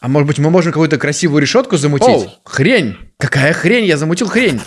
А может быть мы можем какую-то красивую решетку замутить? Оу, хрень! Какая хрень? Я замутил хрень.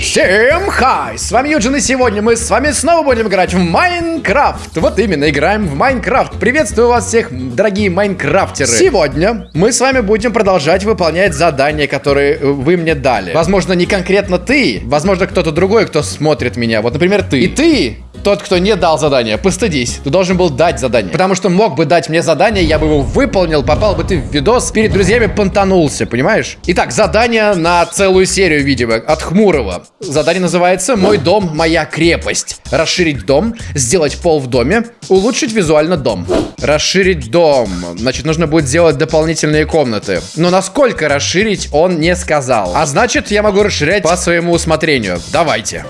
Всем хай! С вами Юджин, и сегодня мы с вами снова будем играть в Майнкрафт. Вот именно, играем в Майнкрафт. Приветствую вас всех, дорогие майнкрафтеры. Сегодня мы с вами будем продолжать выполнять задания, которые э, вы мне дали. Возможно, не конкретно ты, возможно, кто-то другой, кто смотрит меня. Вот, например, ты. И ты тот, кто не дал задание, постыдись. Ты должен был дать задание. Потому что мог бы дать мне задание, я бы его выполнил, попал бы ты в видос, перед друзьями понтанулся, понимаешь? Итак, задание на целую серию, видимо, от Хмурого. Задание называется «Мой дом, моя крепость». Расширить дом, сделать пол в доме, улучшить визуально дом. Расширить дом. Значит, нужно будет сделать дополнительные комнаты. Но насколько расширить, он не сказал. А значит, я могу расширять по своему усмотрению. Давайте.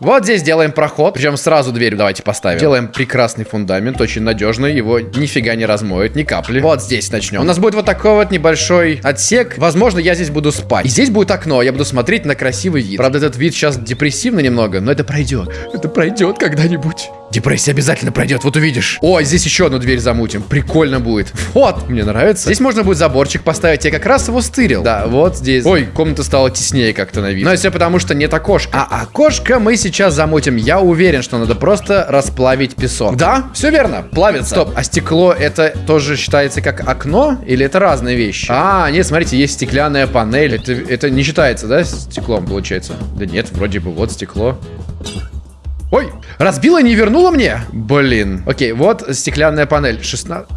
Вот здесь делаем проход. Причем сразу дверь давайте поставим. Делаем прекрасный фундамент, очень надежный. Его нифига не размоет, ни капли. Вот здесь начнем. У нас будет вот такой вот небольшой отсек. Возможно, я здесь буду спать. И здесь будет окно. Я буду смотреть на красивый вид. Правда, этот вид сейчас депрессивный немного, но это пройдет. Это пройдет когда-нибудь. Депрессия обязательно пройдет, вот увидишь. Ой, здесь еще одну дверь замутим. Прикольно будет. Вот, мне нравится. Здесь можно будет заборчик поставить. Я как раз его стырил. Да, вот здесь. Ой, комната стала теснее как-то на вид. Но все потому, что нет окошка. А окошко мы сейчас замутим. Я уверен, что надо просто расплавить песок. Да, все верно, плавится. Стоп, а стекло это тоже считается как окно? Или это разные вещи? А, нет, смотрите, есть стеклянная панель. Это, это не считается, да, стеклом получается? Да нет, вроде бы вот стекло. Ой, разбила не вернула мне? Блин. Окей, вот стеклянная панель. 16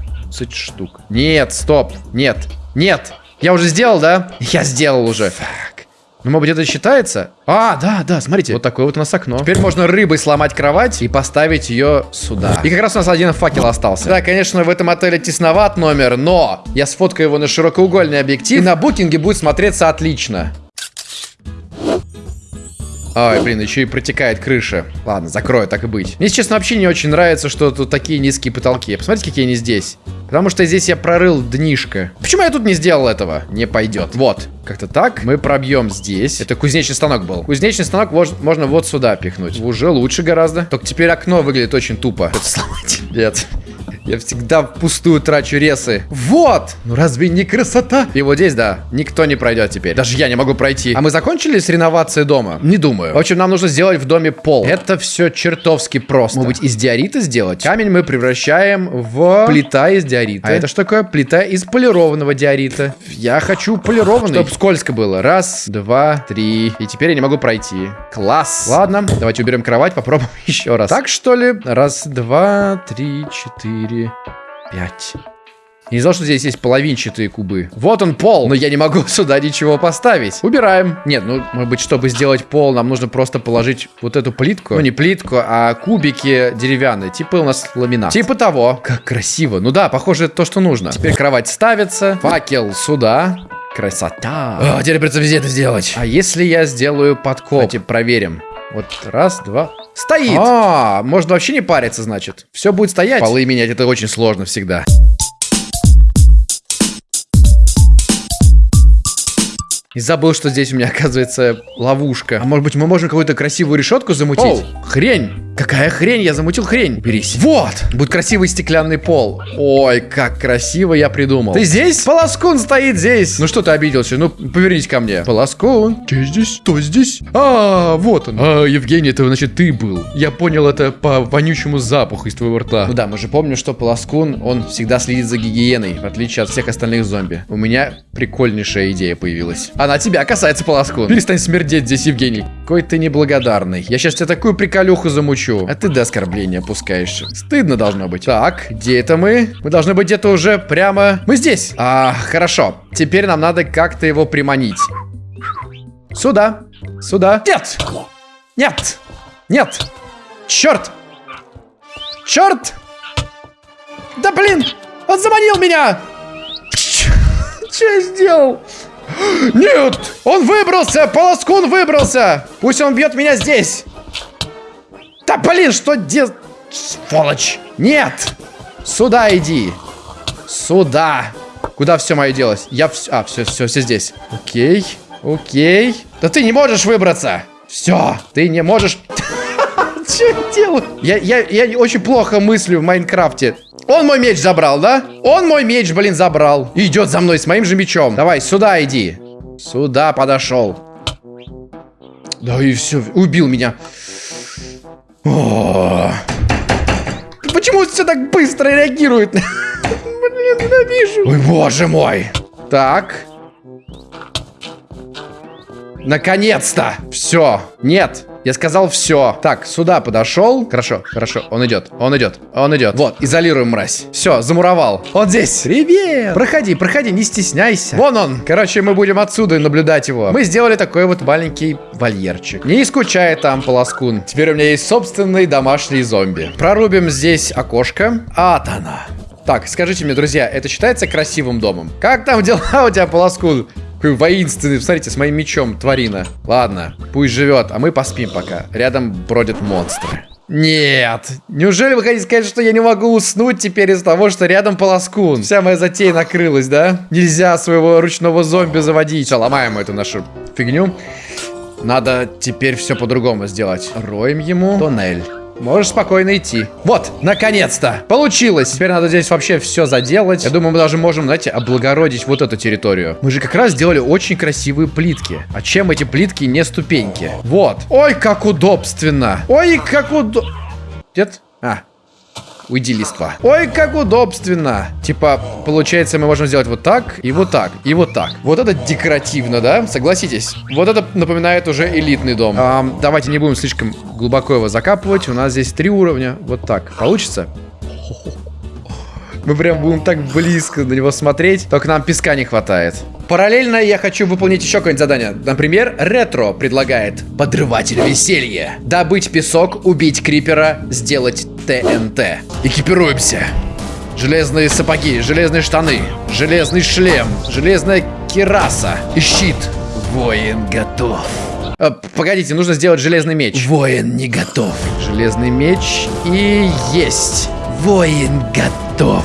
штук. Нет, стоп. Нет. Нет. Я уже сделал, да? Я сделал уже. Фак. Ну, может быть, это считается? А, да, да, смотрите. Вот такое вот у нас окно. Теперь можно рыбой сломать кровать и поставить ее сюда. И как раз у нас один факел остался. Да, конечно, в этом отеле тесноват номер, но я сфоткаю его на широкоугольный объектив, и на букинге будет смотреться отлично. Ой, блин, еще и протекает крыша. Ладно, закрою, так и быть. Мне, честно, вообще не очень нравится, что тут такие низкие потолки. Посмотрите, какие они здесь. Потому что здесь я прорыл днишко. Почему я тут не сделал этого? Не пойдет. Вот, как-то так. Мы пробьем здесь. Это кузнечный станок был. Кузнечный станок можно вот сюда пихнуть. Уже лучше гораздо. Только теперь окно выглядит очень тупо. Это сломать. Нет. Я всегда пустую трачу ресы. Вот! Ну разве не красота? И вот здесь, да, никто не пройдет теперь. Даже я не могу пройти. А мы закончили с реновацией дома? Не думаю. В общем, нам нужно сделать в доме пол. Это все чертовски просто. Может быть, из диорита сделать? Камень мы превращаем в плита из диорита. А это что такое? Плита из полированного диорита. Я хочу полированный. Чтоб скользко было. Раз, два, три. И теперь я не могу пройти. Класс. Ладно, давайте уберем кровать, попробуем еще раз. Так, что ли? Раз, два, три, четыре. 4, 5. Я не знал, что здесь есть половинчатые кубы. Вот он пол, но я не могу сюда ничего поставить. Убираем. Нет, ну, может быть, чтобы сделать пол, нам нужно просто положить вот эту плитку. Ну, не плитку, а кубики деревянные. Типа у нас ламинат. Типа того. Как красиво. Ну да, похоже, это то, что нужно. Теперь кровать ставится. Факел сюда. Красота. О, теперь придется везде это сделать. А если я сделаю подкоп? Давайте проверим. Вот раз, два. Стоит! А, можно вообще не париться, значит. Все будет стоять. Полы менять это очень сложно всегда. И забыл, что здесь у меня, оказывается, ловушка. А может быть, мы можем какую-то красивую решетку замутить? Оу, хрень! Какая хрень? Я замутил хрень. Берись. Вот! Будет красивый стеклянный пол. Ой, как красиво я придумал. Ты здесь? Полоскун стоит здесь. Ну что ты обиделся? Ну, повернись ко мне. Полоскун. Ты здесь? Кто здесь? А, вот он. А, Евгений, это значит ты был. Я понял это по вонючему запаху из твоего рта. Ну да, мы же помним, что Полоскун, он всегда следит за гигиеной, в отличие от всех остальных зомби. У меня прикольнейшая идея появилась. Она тебя касается, Полоскун. Перестань смердеть здесь, Евгений. Какой ты неблагодарный. Я сейчас тебе такую приколюху замучу. А ты до оскорбления опускаешься. Стыдно должно быть. Так, где это мы? Мы должны быть где-то уже прямо... Мы здесь. А, хорошо. Теперь нам надо как-то его приманить. Сюда. Сюда. Нет! Нет! Нет! Черт! Черт! Да блин! Он заманил меня! Что я сделал? Нет! Он выбрался! Полоскун выбрался! Пусть он бьет меня здесь! Да блин, что де... Сволочь. Нет. Сюда иди. Сюда. Куда все мое делось? Я все... А, все, все, все здесь. Окей. Окей. Да ты не можешь выбраться. Все. Ты не можешь... Что я делаю? Я, я, я очень плохо мыслю в Майнкрафте. Он мой меч забрал, да? Он мой меч, блин, забрал. Идет за мной с моим же мечом. Давай, сюда иди. Сюда подошел. Да и все, убил меня. О Почему все так быстро реагирует? Блин, ненавижу. Ой, боже мой. Так. Наконец-то! Все. Нет. Я сказал все. Так, сюда подошел. Хорошо, хорошо. Он идет. Он идет. Он идет. Вот, изолируем мразь. Все, замуровал. Он здесь. Привет. Проходи, проходи, не стесняйся. Вон он. Короче, мы будем отсюда наблюдать его. Мы сделали такой вот маленький вольерчик. Не скучай там, полоскун. Теперь у меня есть собственный домашний зомби. Прорубим здесь окошко. А, она. Так, скажите мне, друзья, это считается красивым домом? Как там дела у тебя, полоскун? Какой воинственный, смотрите, с моим мечом, тварина. Ладно, пусть живет, а мы поспим пока. Рядом бродят монстры. Нет. Неужели вы хотите сказать, что я не могу уснуть теперь из-за того, что рядом полоскун? Вся моя затея накрылась, да? Нельзя своего ручного зомби заводить. Все, ломаем эту нашу фигню. Надо теперь все по-другому сделать. Роем ему тоннель. Можешь спокойно идти. Вот, наконец-то! Получилось! Теперь надо здесь вообще все заделать. Я думаю, мы даже можем, знаете, облагородить вот эту территорию. Мы же как раз сделали очень красивые плитки. А чем эти плитки не ступеньки? Вот. Ой, как удобственно! Ой, как удоб... Нет? А, Уйди, листва. Ой, как удобственно. Типа, получается, мы можем сделать вот так, и вот так, и вот так. Вот это декоративно, да? Согласитесь? Вот это напоминает уже элитный дом. А, давайте не будем слишком глубоко его закапывать. У нас здесь три уровня. Вот так. Получится? Мы прям будем так близко на него смотреть. Только нам песка не хватает. Параллельно я хочу выполнить еще какое-нибудь задание. Например, Ретро предлагает Подрыватель веселья. Добыть песок, убить крипера, сделать ТНТ. Экипируемся. Железные сапоги, железные штаны, железный шлем, железная кираса и щит. Воин готов. А, погодите, нужно сделать железный меч. Воин не готов. Железный меч и есть. Воин готов.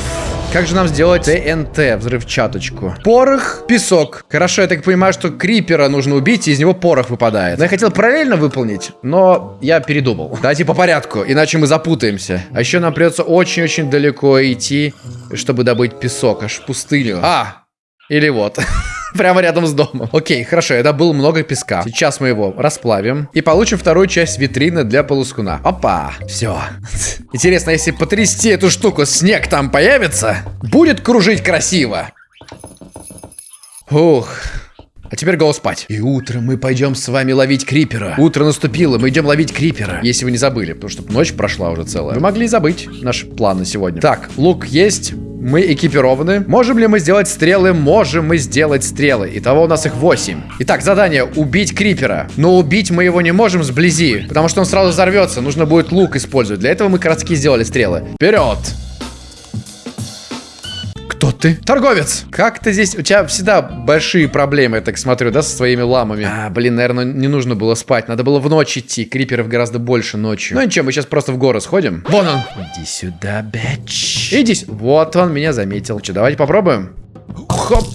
Как же нам сделать ТНТ, взрывчаточку? Порох, песок. Хорошо, я так понимаю, что крипера нужно убить, и из него порох выпадает. Но я хотел параллельно выполнить, но я передумал. Давайте по порядку, иначе мы запутаемся. А еще нам придется очень-очень далеко идти, чтобы добыть песок, аж в пустыню. А, или вот. Прямо рядом с домом. Окей, хорошо, это было много песка. Сейчас мы его расплавим. И получим вторую часть витрины для полускуна. Опа, все. Интересно, если потрясти эту штуку, снег там появится? Будет кружить красиво. Ух. А теперь го спать. И утром мы пойдем с вами ловить крипера. Утро наступило, мы идем ловить крипера. Если вы не забыли, потому что ночь прошла уже целая. Вы могли забыть наш план на сегодня. Так, лук есть. Мы экипированы. Можем ли мы сделать стрелы? Можем мы сделать стрелы. Итого у нас их 8. Итак, задание. Убить крипера. Но убить мы его не можем сблизи, потому что он сразу взорвется. Нужно будет лук использовать. Для этого мы городские сделали стрелы. Вперед! Ты? Торговец! Как ты здесь? У тебя всегда большие проблемы, я так смотрю, да, со своими ламами. А, блин, наверное, не нужно было спать. Надо было в ночь идти. Криперов гораздо больше ночью. Ну ничего, мы сейчас просто в горы сходим. Вон он! Иди сюда, бэч. Иди. Вот он меня заметил. Че, давайте попробуем? Хоп!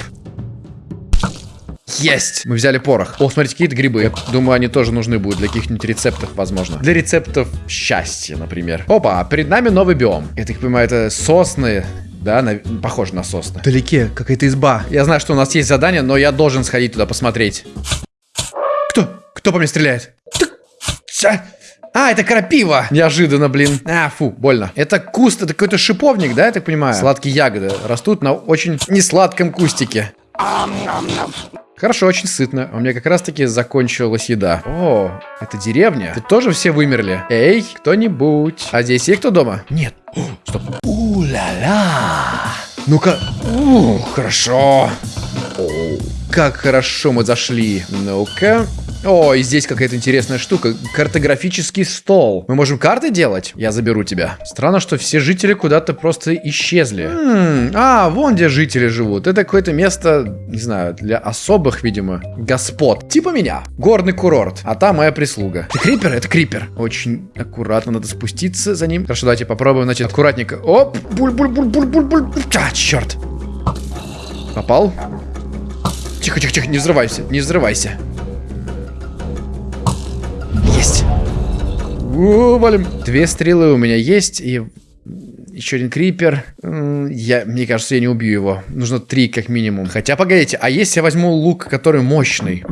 Есть! Мы взяли порох. О, смотрите, какие-то грибы. Я думаю, они тоже нужны будут для каких-нибудь рецептов, возможно. Для рецептов счастья, например. Опа, перед нами новый биом. Я так понимаю, это сосны, да, на, похоже на сосны. Вдалеке какая-то изба. Я знаю, что у нас есть задание, но я должен сходить туда посмотреть. Кто? Кто по мне стреляет? А, это крапива. Неожиданно, блин. А, фу, больно. Это куст, это какой-то шиповник, да, я так понимаю? Сладкие ягоды растут на очень несладком кустике. Хорошо, очень сытно. У меня как раз-таки закончилась еда. О, это деревня. Тут тоже все вымерли. Эй, кто-нибудь. А здесь есть кто дома? Нет. О, стоп. У-ля-ля. Ну-ка. Хорошо. О, как хорошо мы зашли. Ну-ка. О, и здесь какая-то интересная штука. Картографический стол. Мы можем карты делать? Я заберу тебя. Странно, что все жители куда-то просто исчезли. М -м, а, вон где жители живут. Это какое-то место, не знаю, для особых, видимо, господ. Типа меня. Горный курорт. А там моя прислуга. Это крипер? Это крипер. Очень аккуратно надо спуститься за ним. Хорошо, давайте попробуем, значит, аккуратненько. Оп, буль-буль-буль-буль-буль-буль. А, черт. Попал? Тихо, тихо, тихо, не взрывайся, не взрывайся. Есть. У, валим. Две стрелы у меня есть, и еще один крипер. Я, мне кажется, я не убью его. Нужно три как минимум. Хотя, погодите, а если я возьму лук, который мощный?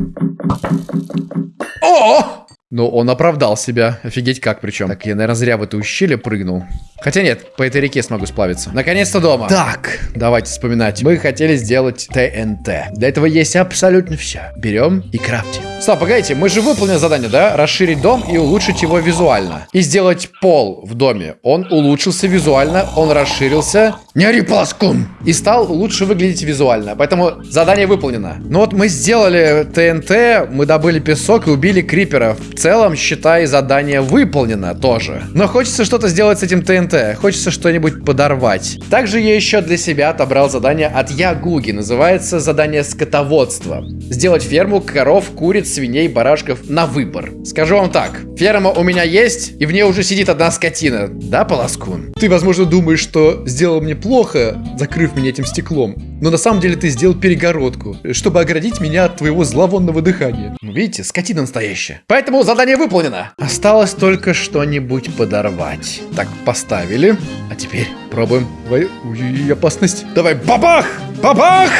О! Ну, он оправдал себя. Офигеть как причем. Так, я, наверное, зря в это ущелье прыгнул. Хотя нет, по этой реке смогу сплавиться. Наконец-то дома. Так, давайте вспоминать. Мы хотели сделать ТНТ. Для этого есть абсолютно все. Берем и крафтим. Стоп, погодите, мы же выполнили задание, да? Расширить дом и улучшить его визуально. И сделать пол в доме. Он улучшился визуально, он расширился. Не ори, паскун! И стал лучше выглядеть визуально. Поэтому задание выполнено. Ну вот мы сделали ТНТ, мы добыли песок и убили криперов. В целом, считай, задание выполнено тоже. Но хочется что-то сделать с этим ТНТ. Хочется что-нибудь подорвать. Также я еще для себя отобрал задание от Ягуги. Называется задание скотоводства. Сделать ферму коров, куриц, свиней, барашков на выбор. Скажу вам так. Ферма у меня есть, и в ней уже сидит одна скотина. Да, Полоскун? Ты, возможно, думаешь, что сделал мне плохо, закрыв меня этим стеклом. Но на самом деле ты сделал перегородку, чтобы оградить меня от твоего зловонного дыхания. Ну, видите, скотина настоящая. Поэтому задание выполнено. Осталось только что-нибудь подорвать. Так, поставили. А теперь пробуем. Ой, опасность. Давай, бабах! Бабах!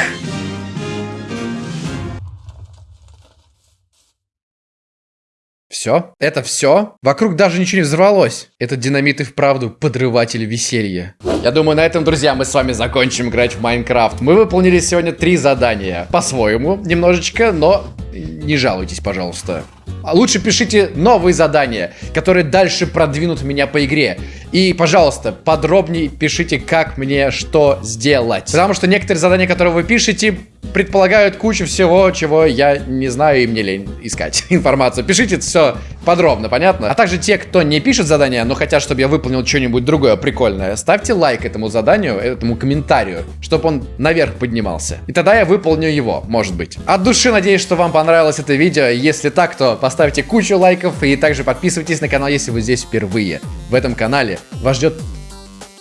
Все? Это все? Вокруг даже ничего не взорвалось. Этот динамит и вправду подрыватель веселья. Я думаю, на этом, друзья, мы с вами закончим играть в Майнкрафт. Мы выполнили сегодня три задания. По-своему, немножечко, но не жалуйтесь, пожалуйста. А лучше пишите новые задания, которые дальше продвинут меня по игре. И, пожалуйста, подробнее пишите, как мне что сделать. Потому что некоторые задания, которые вы пишете, предполагают кучу всего, чего я не знаю и мне лень искать информацию. Пишите все подробно, понятно? А также те, кто не пишет задания, но хотят, чтобы я выполнил что-нибудь другое прикольное, ставьте лайк этому заданию, этому комментарию, чтобы он наверх поднимался. И тогда я выполню его, может быть. От души надеюсь, что вам понравилось это видео. Если так, то поставьте кучу лайков и также подписывайтесь на канал, если вы здесь впервые. В этом канале вас ждет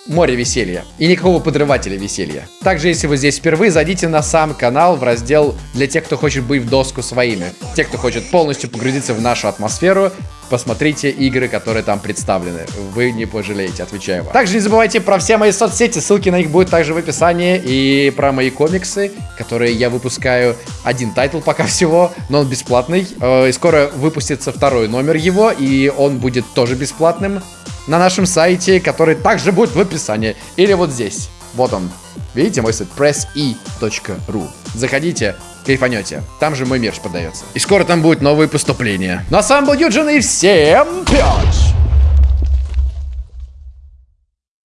море веселья. И никакого подрывателя веселья. Также, если вы здесь впервые, зайдите на сам канал в раздел для тех, кто хочет быть в доску своими. Те, кто хочет полностью погрузиться в нашу атмосферу, посмотрите игры, которые там представлены. Вы не пожалеете, отвечаю вам. Также не забывайте про все мои соцсети, ссылки на них будут также в описании. И про мои комиксы, которые я выпускаю. Один тайтл пока всего, но он бесплатный. Э, и скоро выпустится второй номер его, и он будет тоже бесплатным на нашем сайте, который также будет в описании. Или вот здесь. Вот он. Видите мой сайт? presse.ru Заходите, кайфанете. Там же мой мерч продается. И скоро там будет новые поступления. Ну а с вами был Юджин и всем пять!